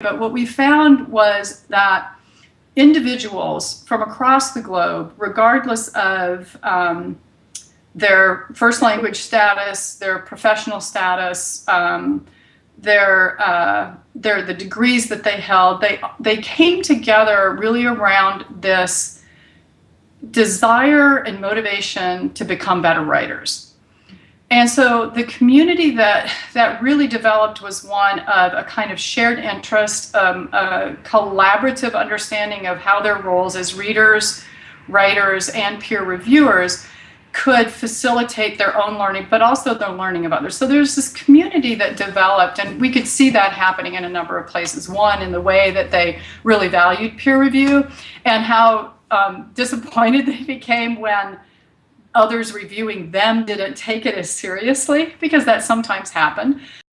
But what we found was that individuals from across the globe, regardless of um, their first language status, their professional status, um, their, uh, their the degrees that they held, they they came together really around this desire and motivation to become better writers. And so the community that that really developed was one of a kind of shared interest, um, a collaborative understanding of how their roles as readers, writers, and peer reviewers could facilitate their own learning, but also the learning of others. So there's this community that developed, and we could see that happening in a number of places. One, in the way that they really valued peer review, and how um, disappointed they became when others reviewing them didn't take it as seriously because that sometimes happened.